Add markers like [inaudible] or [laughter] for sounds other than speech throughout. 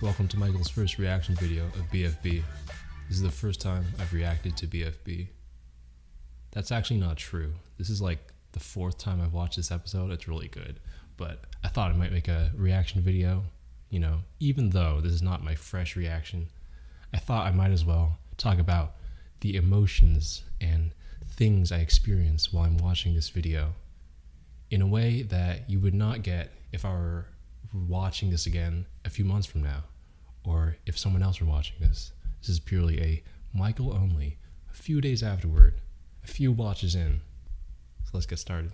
Welcome to Michael's first reaction video of BFB. This is the first time I've reacted to BFB. That's actually not true. This is like the fourth time I've watched this episode. It's really good. But I thought I might make a reaction video, you know, even though this is not my fresh reaction. I thought I might as well talk about the emotions and things I experience while I'm watching this video in a way that you would not get if I were watching this again a few months from now, or if someone else were watching this. This is purely a Michael only, a few days afterward, a few watches in. So let's get started.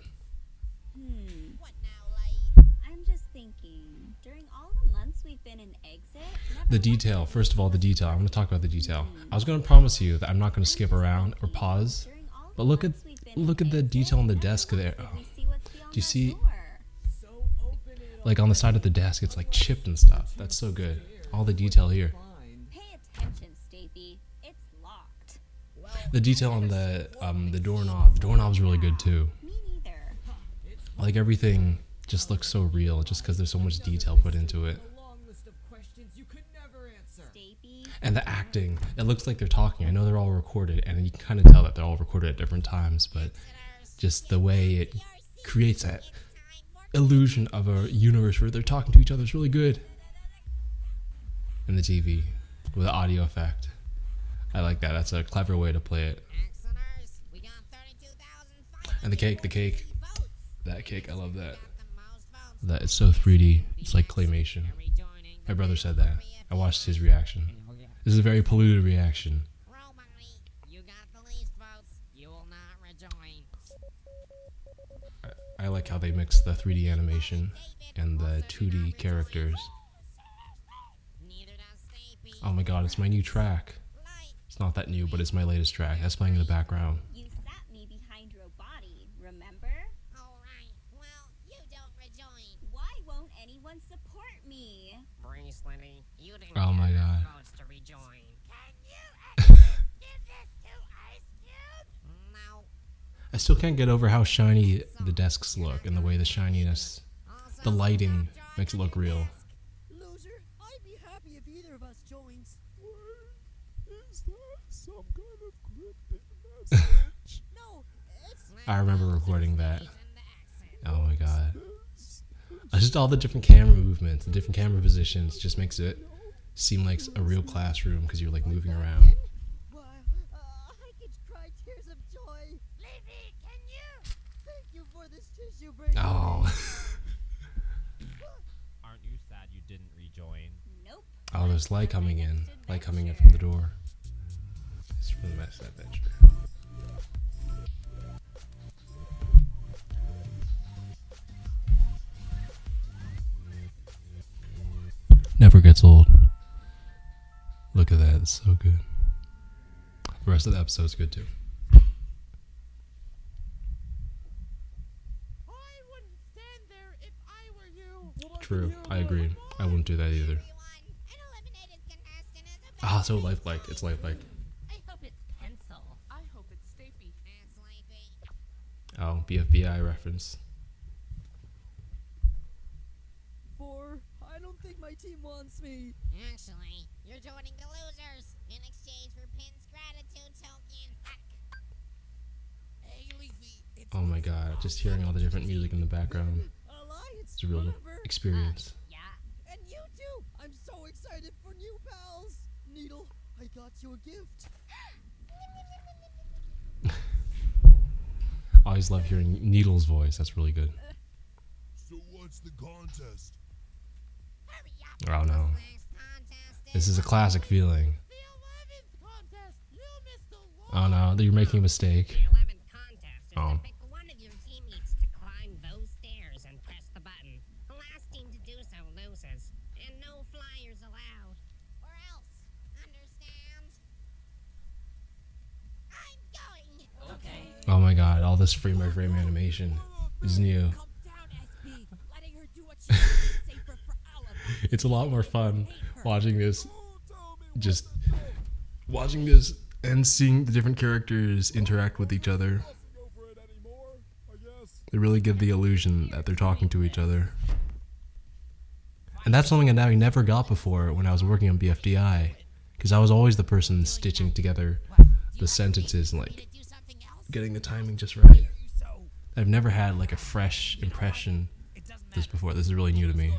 Hmm. I'm just thinking, during all the months we've been in exit, The detail, first of all, the detail. I'm going to talk about the detail. Hmm. I was going to promise you that I'm not going to skip around or pause, during all the but look at months we've been in look at the detail on the desk there. Oh. we see what's beyond Do you see- door. Like on the side of the desk, it's like chipped and stuff. That's so good. All the detail here. Pay attention, Stapy. It's locked. The detail on the um, the doorknob. The doorknob's really good too. Me neither. Like everything just looks so real, just because there's so much detail put into it. A long list of questions you could never answer. And the acting, it looks like they're talking. I know they're all recorded, and you can kind of tell that they're all recorded at different times, but just the way it creates that illusion of a universe where they're talking to each other is really good. And the TV with the audio effect. I like that. That's a clever way to play it. And the cake, the cake. That cake, I love that. That it's so 3D. It's like claymation. My brother said that. I watched his reaction. This is a very polluted reaction. I like how they mix the 3D animation and the 2D characters. Neither does Stapy. Oh my god, it's my new track. It's not that new, but it's my latest track. That's playing in the background. You sat me behind your body, remember? alright. Well, you don't rejoin. Why won't anyone support me? Bracelety, you didn't Oh get my enough God. votes to rejoin. Can you give this to Ice Cube? No. I still can't get over how shiny the desks look and the way the shininess, the lighting makes it look real. Loser, I'd be happy if either of us joins. Is that some kind of cryptic message? [laughs] No, I remember recording that. and. Oh my god. Just all the different camera movements, the different camera positions just makes it seem like a real classroom because you're like moving around. why, uh, I could cry tears of joy. Levy, can you? Thank you for this tissue break. Oh. [laughs] Aren't you sad you didn't rejoin? Nope. Oh, there's light coming in. Light coming in from the door. It's from the next adventure. Never gets old. Look at that. It's so good. The rest of the episode's good too. I wouldn't stand there if I were you. True. I agree. I wouldn't do that either. Everyone, an eliminated contestant is a Ah, so lifelike. It's lifelike. I hope it's pencil. I hope it's Stapy. That's sleepy. Oh, BFDI reference. For I don't think my team wants me. Actually, you're joining the losers in exchange for Pin's gratitude token. Hey, Leafy. It's Oh my god, just hearing all the different music in the background. Alliance. It's a real whatever. experience. Uh, yeah. And you too. I'm so excited for new pals. Needle, I got you a gift. [laughs] I always love hearing Needle's voice. That's really good. [laughs] so what's the contest? Hurry up. Oh no. This is a eh? classic feeling. The 11th contest. You missed the Oh no, you're making a mistake. The 11th contest Oh. to pick one of your teammates to climb those stairs and press the button. The last team to do so loses, and no flyers allowed. Or else, understand? I'm going. Okay. Oh my god, all this frame by frame animation is new. Calm down, SB. Letting her do what she wants is safer for all of us. It's a lot more fun watching this, Who tell me what just watching this and seeing the different characters interact with each other. fussing over it anymore? I guess. They really give the illusion that they're talking to each other. And that's something that I never got before when I was working on BFDI. Because I was always the person stitching together the sentences and like Do something else? Getting the timing just right. I've never had like a fresh impression this before. This is really new to me.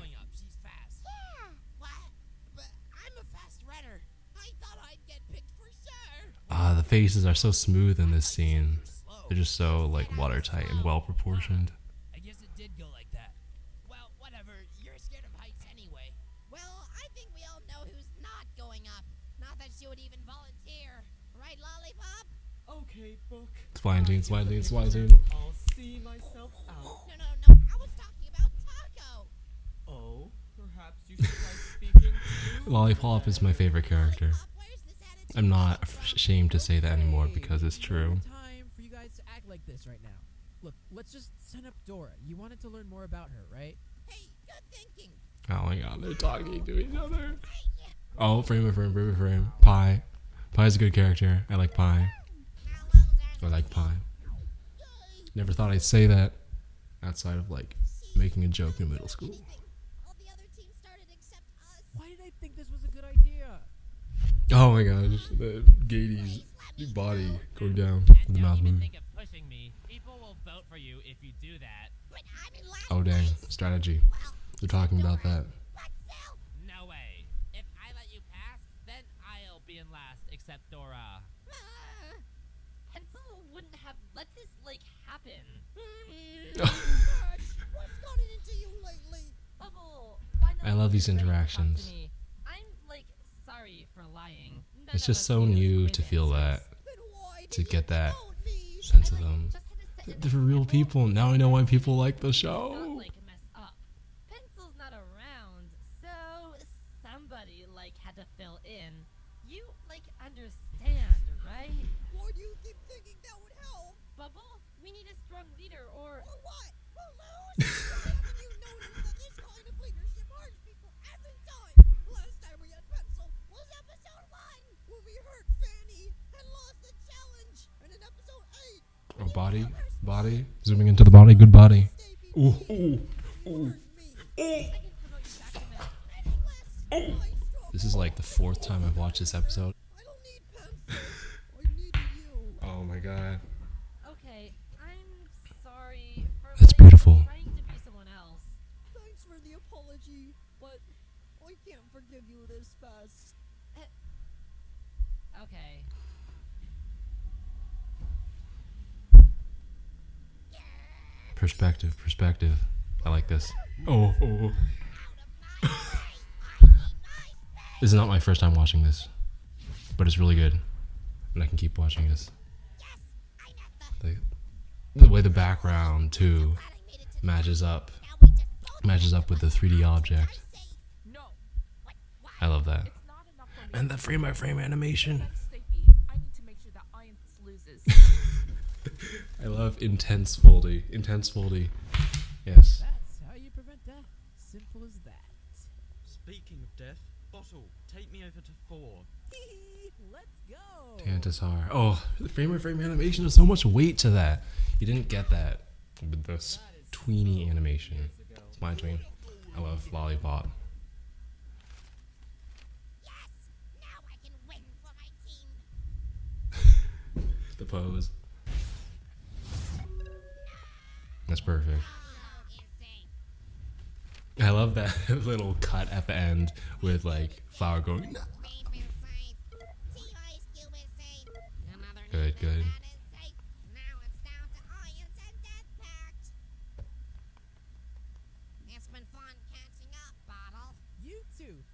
Ah, the faces are so smooth in this scene. They're just so like watertight and well proportioned. Okay, book. Swine scene, swine scene. I'll see myself out. No, no, no. I was talking about Taco. Oh, perhaps you should try speaking to Lollipop is my favorite character. Lollipop, where's this attitude? I'm not ashamed to say that anymore because it's true. Time for you guys to act like this right now. Look, let's just send up Dora. You wanted to learn more about her, right? Hey, good thinking. Oh my god, they're talking to each other. Oh, frame of frame, frame of frame. Pie. Pie's a good character. I like Pie. I like Pie. Never thought I'd say that outside of like making a joke in middle school. All the other teams started except us. Why did I think this was a good idea? Oh my gosh, the Gaty's body going down with the mouth even move. think of pushing me. People will vote for you if you do that. But I'm in last Oh dang, strategy. Well, They're talking about that. No way. If I let you pass, then I'll be in last, except Dora. Uh, wouldn't have let this like happen. What's gotten into you lately? Bubble, I love these just, like, talk to interactions. I'm like sorry for lying. None It's just so new to feel that, to get that sense of them. just had to set it They're real people. Now I know why people like the show. Zooming into the body. Good body. Stevie Ooh, P ooh, hurt me. I can promote you back to middle. Any less I struggle. This is like the fourth time I've watched this episode. Perspective, perspective. I like this. Oh, oh. this is not my first time watching this, but it's really good, and I can keep watching this. The, the way the background too matches up, matches up with the 3D object. No, I love that. it's not enough for me. And the frame by frame animation. [laughs] I love intense foldy. Intense foldy. Yes. That's how you prevent death. Simple as that. Speaking of death, Bottle, take me over to four. [laughs] Let's go. Tantasar. Oh, the frame by frame animation. There's so much weight to that. You didn't get that with this tweeny animation. It's my tween. I love Lollipop. Yes! Now I can win for my team. [laughs] The pose. That's perfect. I love that [laughs] little cut at the end with like flower going. Good, good.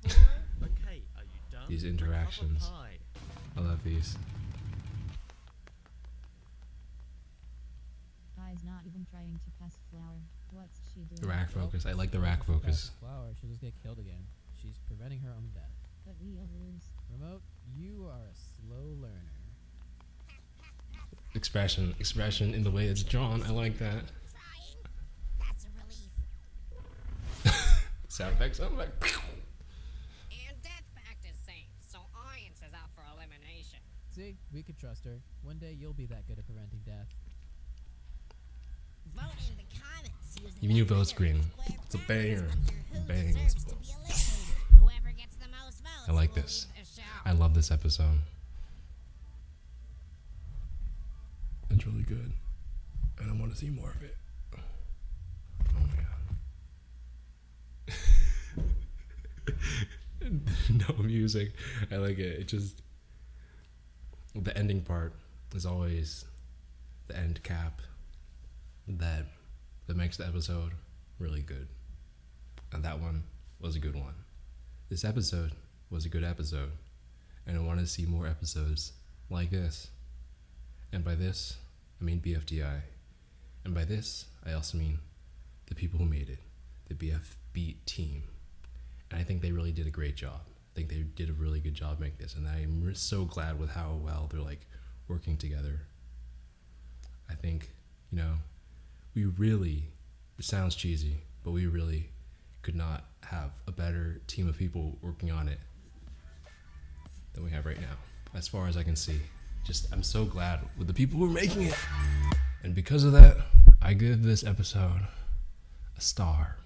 [laughs] these interactions. I love Cube is even trying to pass flower. What's she doing? The rack focus. I like the rack focus. Flower, she'll just get killed again. She's preventing her own death. But we'll lose. Remote, you are a slow learner. Expression, expression in the way it's drawn. I like that. That's a relief. [laughs] Sound effect, sound effect. And Death Pact is safe, so iance is out for elimination. See, we could trust her. One day you'll be that good at preventing death. Vote in the comments using Even you the vote square It's a banger. Bang. deserves to be I like this. I love this episode. It's really good. And I want to see more of it. Oh my god. [laughs] no music. I like it. It just the ending part is always the end cap that that makes the episode really good. And that one was a good one. This episode was a good episode. And I want to see more episodes like this. And by this, I mean BFDI. And by this, I also mean the people who made it, the BFB team. And I think they really did a great job. I think they did a really good job making this. And I'm so glad with how well they're like working together. I think, you know, we really, it sounds cheesy, but we really could not have a better team of people working on it than we have right now, as far as I can see. Just, I'm so glad with the people who are making it. And because of that, I give this episode a star.